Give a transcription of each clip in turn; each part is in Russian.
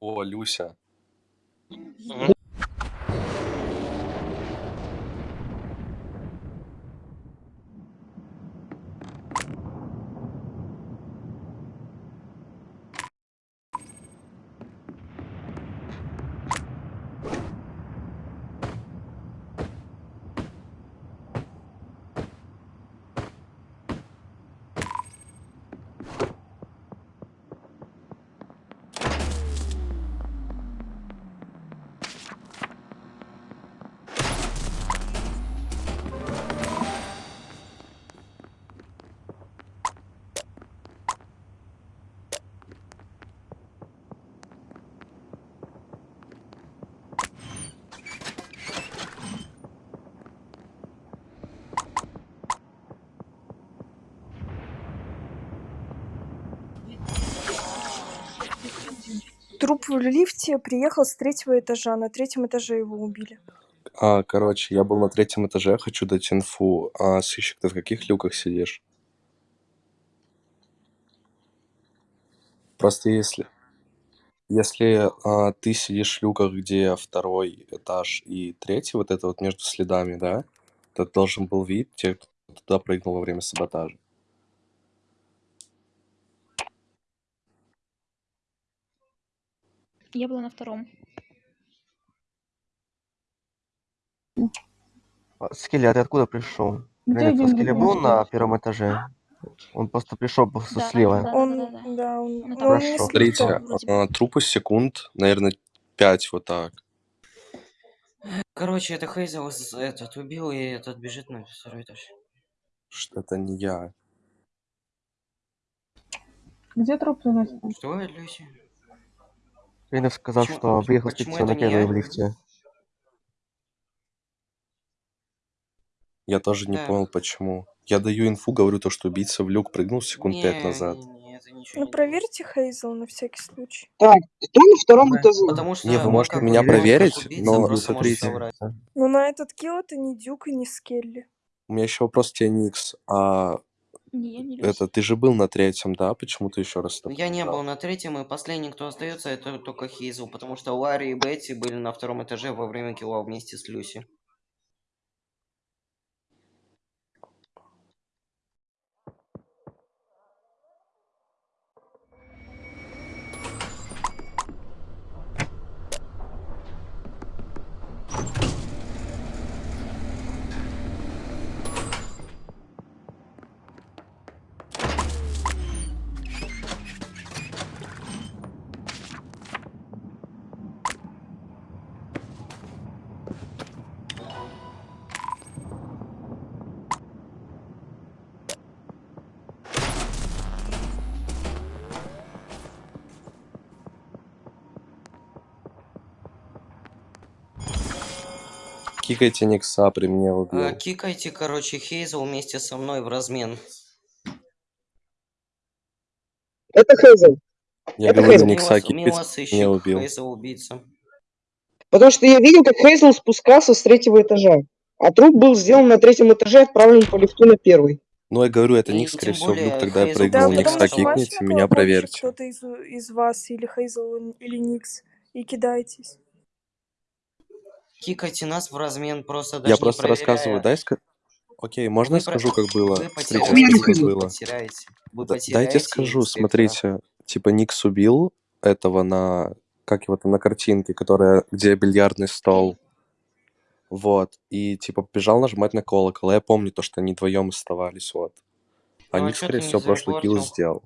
Olhucha. Uhum. Труп в лифте приехал с третьего этажа. На третьем этаже его убили. А, короче, я был на третьем этаже, хочу дать инфу. А, сыщик, ты в каких люках сидишь? Просто если... Если а, ты сидишь в люках, где второй этаж и третий, вот это вот между следами, да, то должен был вид тех, кто туда прыгнул во время саботажа. Я была на втором. А, Скелли, а ты откуда пришел? Деньги Скелли был на первом этаже? Он просто пришел Да, слева. да, Он, да, да. да, он, Ну, он Хорошо. лифта. Смотрите, а, трупы секунд, наверное, 5 вот так. Короче, это Хейзел этот убил, и этот бежит на второй этаж. Что это не я. Где труп заносит? Что, Люси? Ренат сказал, Почему- что приехал спуститься на не я? в лифте. Я тоже не Да. понял, почему. Я даю инфу, говорю то, что убийца в люк прыгнул секунд Не, 5 назад. не, не, Ну, не проверьте Хейзел на всякий случай. Так, кто на втором Да, этаже? Потому что Не, вы можете как меня проверить, но может смотрите. соврать. Но на этот килл это не Дюк и не Скелли. У меня еще вопрос к тебе, Никс. А Не, я не Люся. это ты же был на третьем, да? Почему ты еще раз Ну, так Я не был на третьем, и последний, кто остается, это только Хейзел, потому что Ларри и Бетти были на втором этаже во время килла вместе с Люси. Кикайте Никса, при мне убил. А, кикайте, короче, Хейзел вместе со мной в размен. Это Хейзел. Я это говорю. Никса мило не убил. Хейзел убийца. Потому что я видел, как Хейзел спускался с третьего этажа. А труп был сделан на третьем этаже и отправлен по лифту на первый. Ну, я говорю, это И Никс, скорее всего, в люк более тогда я Хейзел прыгнул. Да, Никса кикните, меня проверьте. кто-то из, из вас, или Хейзел, или Никс, и кидайтесь. Кикайте нас в размен, просто даже Я не просто рассказываю, проверяя. дай ска... Окей, можно я Вы про- скажу, как было? Вы Смотрите, потеряете, скажу, как было. потеряете. Вы Да- потеряете Дайте скажу, смотрите, типа Никс убил этого на, как его там, на картинке, которая, где бильярдный стол. Вот, и типа побежал нажимать на колокол. а Я помню то, что они вдвоем оставались, вот. А Ну, а Никс, чё скорее ты не всего, прошлый килл сделал.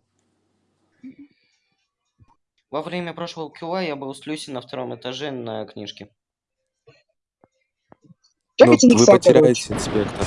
Во время прошлого килла я был с Люси на втором этаже на книжке. Ну, Чекайте вы потеряете инспектора.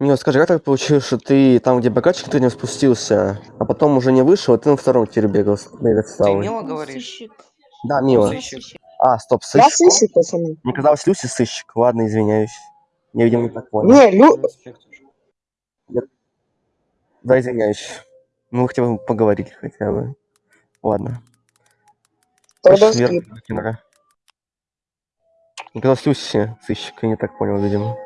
Мила, скажи, как так получилось, что ты там, где бокальчик, ты не спустился, а потом уже не вышел, а ты на втором тире бегал, бегать Ты стал? Мила говоришь? сыщик. Да, Мила. Сыщик. сыщик. А, стоп, Я сыщик. сыщик, пацаны. Мне казалось, Люси сыщик. Ладно, извиняюсь. Я, видимо, не так понял. Не, Лю... Инспектор. Да, извиняюсь. Ну, хотя бы поговорили хотя бы. Ладно. Тогда? Мне казалось, Люси сыщик, я не так понял, видимо.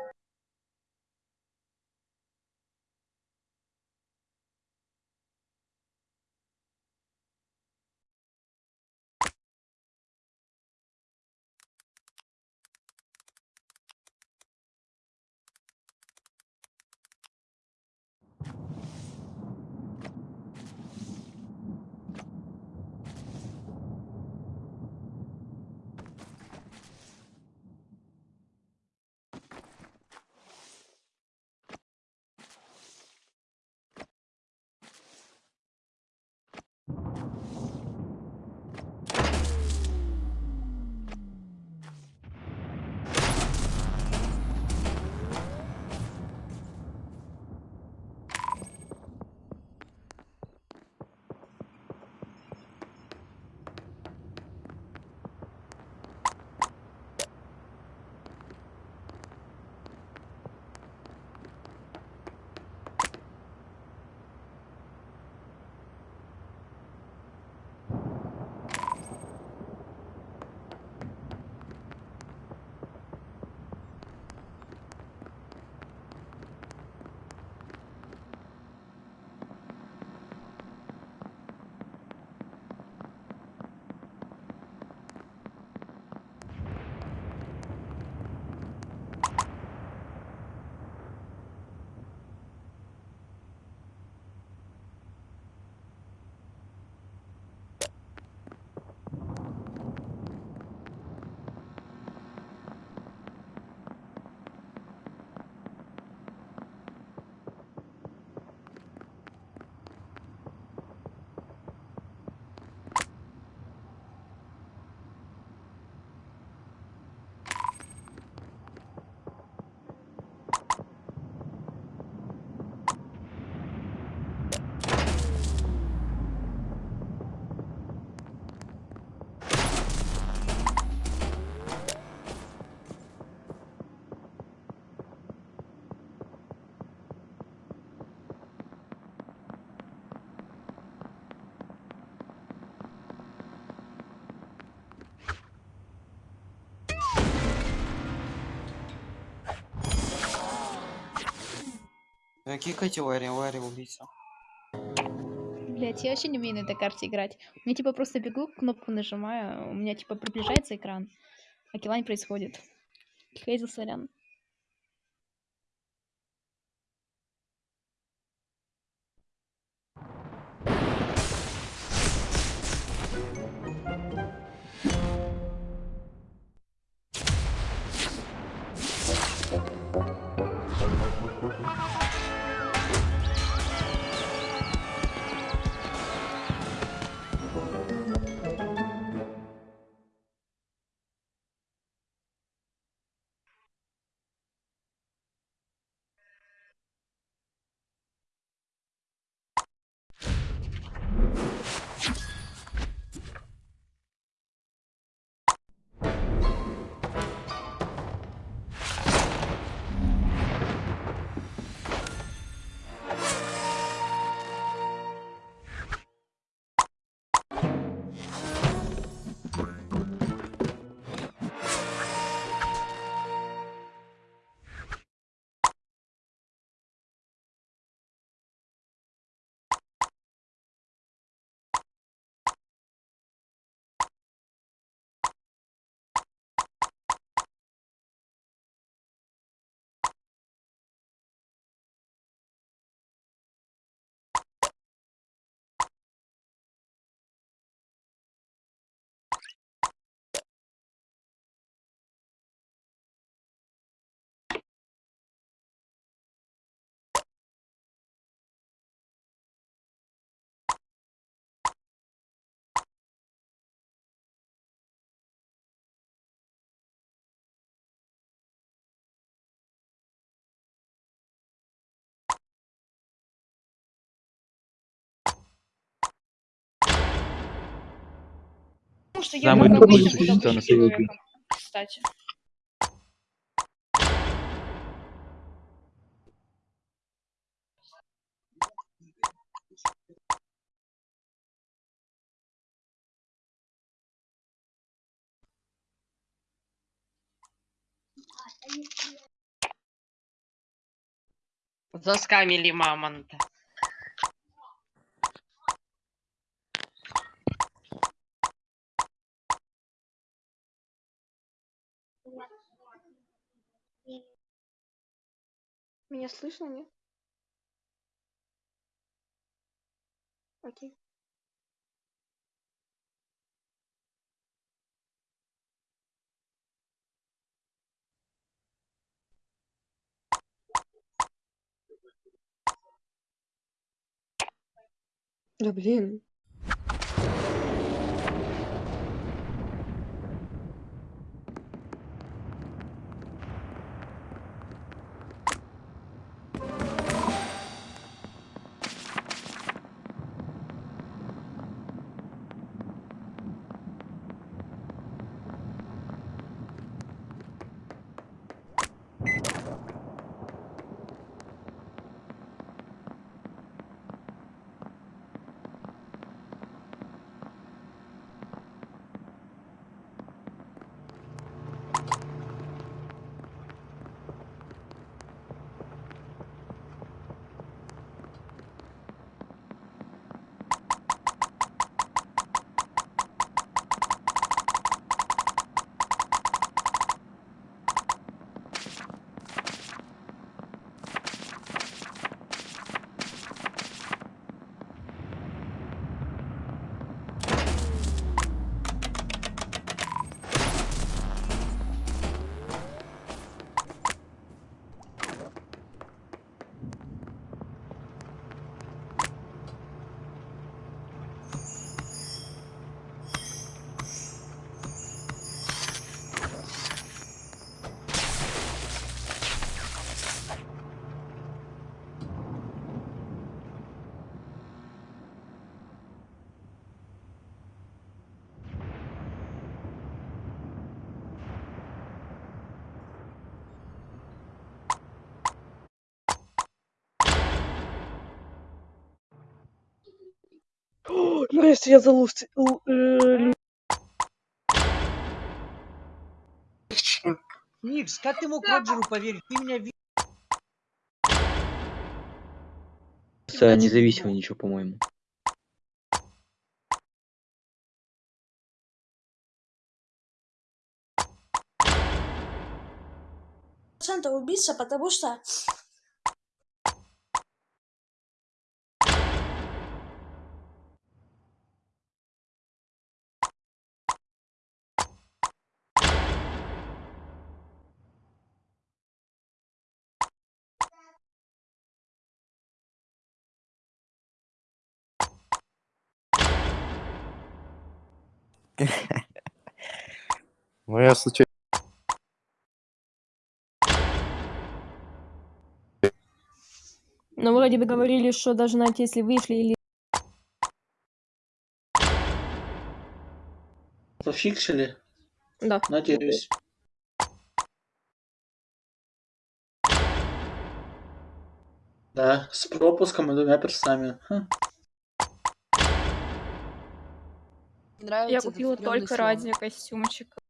Э, Кикайте Ларри, убийца. Блять, я вообще не умею на этой карте играть. Меня типа просто бегу, кнопку нажимаю, у меня типа приближается экран, а килла не происходит. Хейзл, сорян. Что я буду на быть свете. человеком. Кстати. Заскамили мамонта. Меня слышно, нет? Окей. Да блин. Настя, я залуз... л- э, Никс, как ты мог Роджеру поверить? Ты меня видел. Независимо ничего, по-моему. процентов убийца, потому что Ну, я случайно... Но вроде бы говорили, что даже знаете, если вышли или Пофиксили? Да. Надеюсь. Да, с пропуском и двумя персами. Хм. Я купила только ради костюмчика.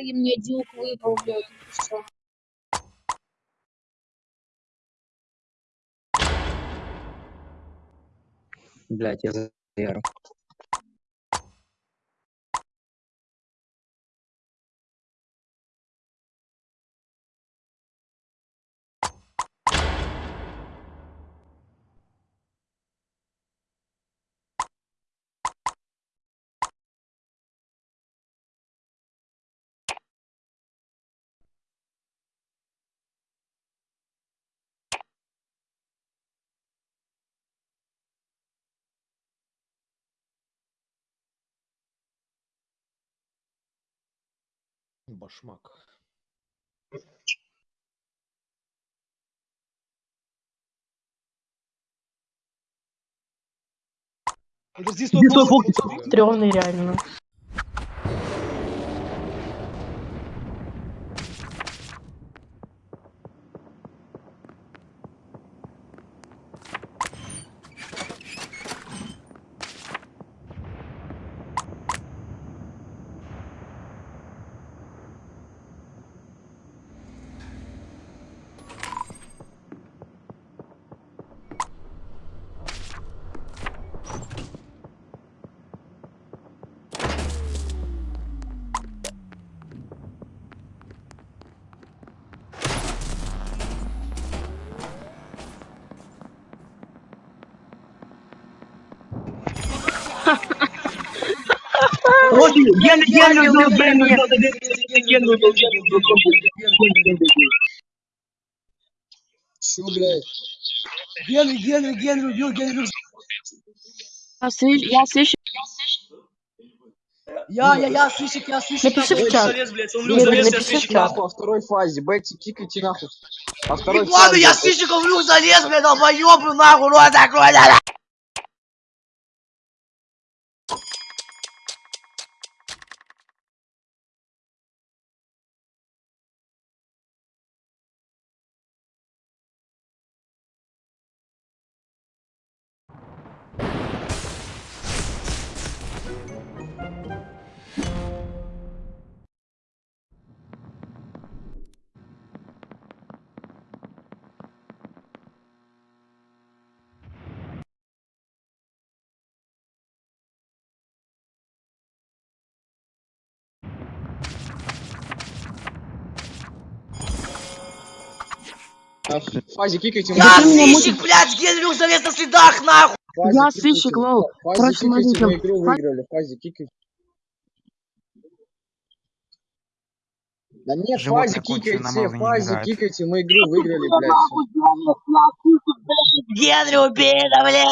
И мне дюк выпал, блядь. Блять, я за-. Башмак. Стрёмный реально. Чё, блядь? Генри, Генри, Генри убил, Генри Я слышу, я слышу. Я, я, я, сыщик, я сыщик. Напиши в чат. напиши в чат. Во второй фазе. Бетти, кикайте нахуй. Во второй Ладно, фазе. я сыщиком в люк залез, блядь, долбоёбу, нахуй, рот закрой, да, В фазе кикайте. Я сыщик, блядь, Генри люк залез на следах, нахуй. Я сыщик, лол. Короче, игру выиграли. В фазе кикайте. Да нет, в фазе кикайте, в фазе кикайте, мы игру выиграли, блядь. Генри убей, да, блядь.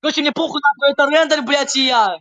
Короче, мне похуй, нахуй, это рендер, блядь, и я.